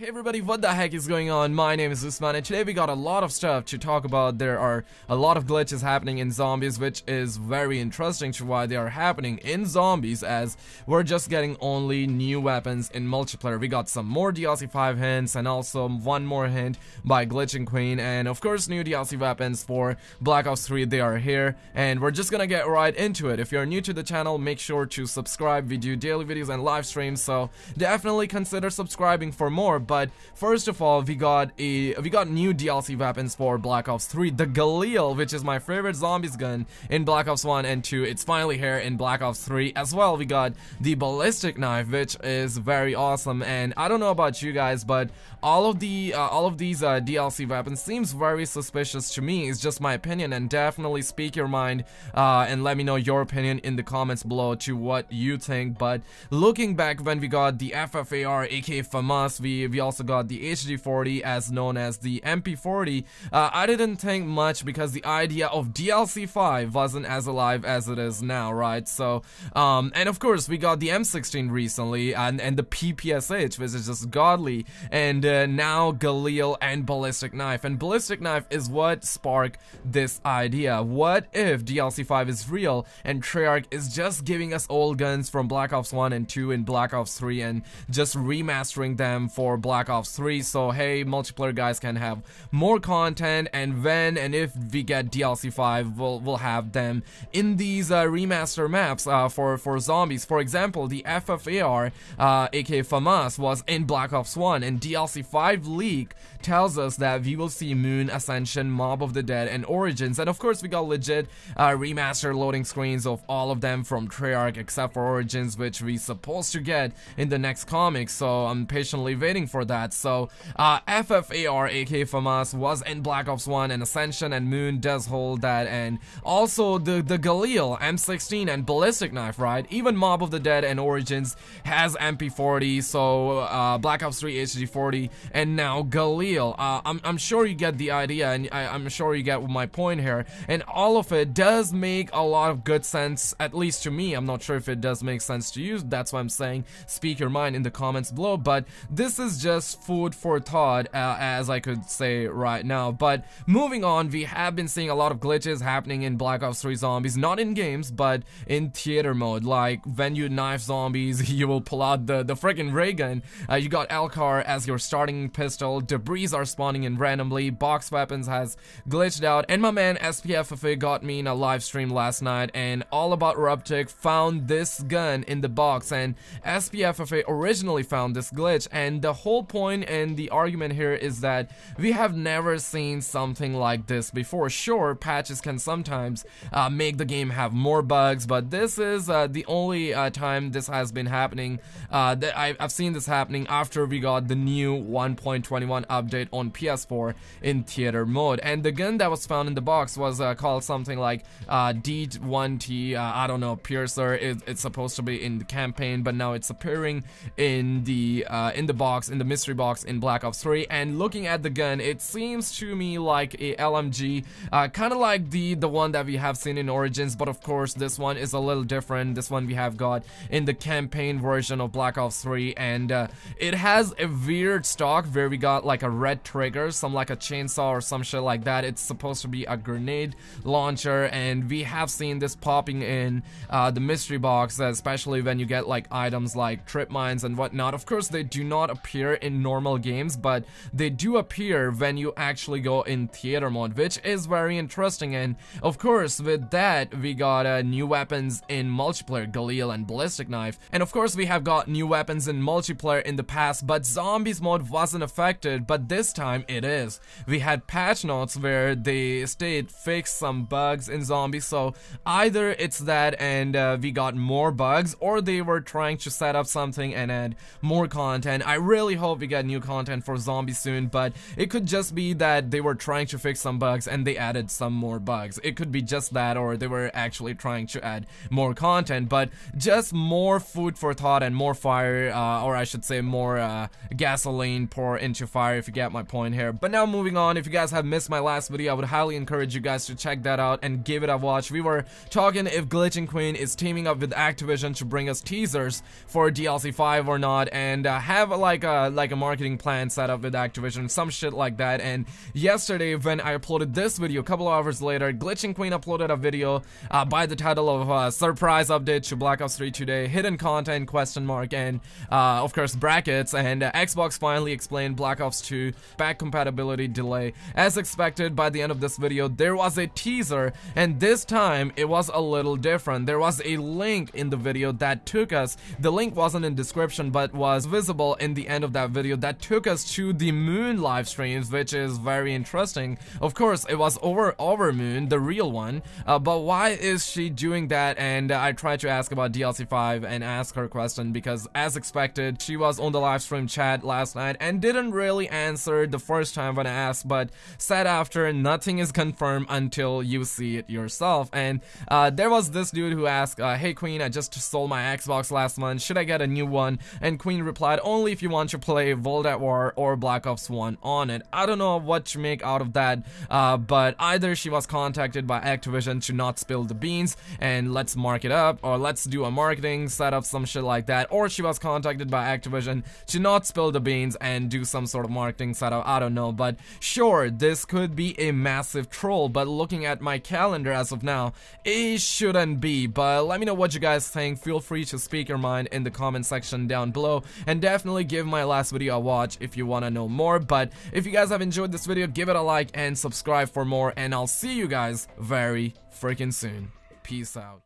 Hey everybody, what the heck is going on? My name is Usman and today we got a lot of stuff to talk about. There are a lot of glitches happening in zombies which is very interesting to why they are happening in zombies as we're just getting only new weapons in multiplayer. We got some more DLC 5 hints and also one more hint by Glitching Queen and of course new DLC weapons for Black Ops 3 they are here and we're just gonna get right into it. If you're new to the channel make sure to subscribe. We do daily videos and live streams so definitely consider subscribing for more but first of all, we got a we got new DLC weapons for Black Ops 3. The Galil, which is my favorite zombies gun in Black Ops 1 and 2. It's finally here in Black Ops 3 as well. We got the ballistic knife, which is very awesome. And I don't know about you guys, but all of the uh, all of these uh, DLC weapons seems very suspicious to me. It's just my opinion, and definitely speak your mind uh, and let me know your opinion in the comments below to what you think. But looking back when we got the FFAR AK FAMAS, we we also got the HG 40 as known as the MP40. Uh, I didn't think much because the idea of DLC 5 wasn't as alive as it is now, right? So, um, and of course we got the M16 recently and, and the PPSH, which is just godly, and uh, now Galil and Ballistic Knife. And Ballistic Knife is what sparked this idea. What if DLC 5 is real and Treyarch is just giving us old guns from Black Ops 1 and 2 and Black Ops 3 and just remastering them for Black Ops 3 so hey multiplayer guys can have more content and when and if we get DLC 5 we'll, we'll have them in these uh, remaster maps uh, for, for zombies. For example the FFAR uh, aka FAMAS was in Black Ops 1 and DLC 5 leak tells us that we will see Moon, Ascension, Mob of the Dead and Origins. And of course we got legit uh, remaster loading screens of all of them from Treyarch except for Origins which we supposed to get in the next comic. So I'm patiently waiting for that so uh, FFAR AK FAMAS was in Black Ops 1 and Ascension and Moon does hold that and also the, the Galil M16 and Ballistic Knife, right? Even Mob of the Dead and Origins has MP40, so uh, Black Ops 3 HG 40 and now Galil. Uh, I'm, I'm sure you get the idea and I, I'm sure you get my point here and all of it does make a lot of good sense, at least to me. I'm not sure if it does make sense to you, that's why I'm saying speak your mind in the comments below, but this is just food for thought uh, as I could say right now. But moving on, we have been seeing a lot of glitches happening in Black Ops 3 Zombies, not in games, but in theater mode. Like when you knife zombies, you will pull out the, the freaking ray gun. Uh, you got L-CAR as your starting pistol, debris are spawning in randomly, box weapons has glitched out, and my man SPFFA got me in a live stream last night, and All About Ruptic found this gun in the box, and SPFFA originally found this glitch, and the whole point and the argument here is that we have never seen something like this before. Sure, patches can sometimes uh, make the game have more bugs, but this is uh, the only uh, time this has been happening. Uh, that I've seen this happening after we got the new 1.21 update on PS4 in theater mode. And the gun that was found in the box was uh, called something like uh, D1T, I don't know, Piercer. It, it's supposed to be in the campaign, but now it's appearing in the in the box, in the mystery box in Black Ops 3 and looking at the gun it seems to me like a LMG uh, kind of like the the one that we have seen in Origins but of course this one is a little different. This one we have got in the campaign version of Black Ops 3 and uh, it has a weird stock where we got like a red trigger some like a chainsaw or some shit like that. It's supposed to be a grenade launcher and we have seen this popping in uh, the mystery box especially when you get like items like trip mines and whatnot. Of course they do not appear in normal games but they do appear when you actually go in theater mode which is very interesting. And of course with that we got uh, new weapons in multiplayer Galil and Ballistic Knife. And of course we have got new weapons in multiplayer in the past but zombies mode wasn't affected but this time it is. We had patch notes where they state fixed some bugs in zombies so either it's that and uh, we got more bugs or they were trying to set up something and add more content. I really hope we get new content for zombies soon, but it could just be that they were trying to fix some bugs and they added some more bugs. It could be just that or they were actually trying to add more content, but just more food for thought and more fire, uh, or I should say more uh, gasoline pour into fire if you get my point here. But now moving on, if you guys have missed my last video, I would highly encourage you guys to check that out and give it a watch. We were talking if Glitching Queen is teaming up with Activision to bring us teasers for DLC 5 or not and uh, have like a like a marketing plan set up with Activision, some shit like that. And yesterday, when I uploaded this video, a couple hours later, Glitching Queen uploaded a video uh, by the title of uh, "Surprise Update to Black Ops 3 Today," hidden content question mark, and uh, of course brackets. And uh, Xbox finally explained Black Ops 2 back compatibility delay. As expected, by the end of this video, there was a teaser, and this time it was a little different. There was a link in the video that took us. The link wasn't in description, but was visible in the end of that video that took us to the Moon live streams, which is very interesting. Of course, it was over over Moon, the real one. Uh, but why is she doing that? And I tried to ask about DLC 5 and ask her question because, as expected, she was on the live stream chat last night and didn't really answer the first time when I asked, but said after nothing is confirmed until you see it yourself. And uh, there was this dude who asked, uh, "Hey Queen, I just sold my Xbox last month. Should I get a new one?" And Queen replied, "Only if you want to play World at War or Black Ops 1 on it." I don't know what to make out of that, uh, but either she was contacted by Activision to not spill the beans and let's mark it up, or let's do a marketing setup, some shit like that, or she was contacted by Activision to not spill the beans and do some sort of marketing setup. I don't know, but sure, this could be a massive troll. But looking at my calendar as of now, it shouldn't be. But let me know what you guys think. Feel free to speak your mind in the comment section down below, and definitely give my last video I watch if you want to know more. But if you guys have enjoyed this video, give it a like and subscribe for more, and I'll see you guys very freaking soon. Peace out.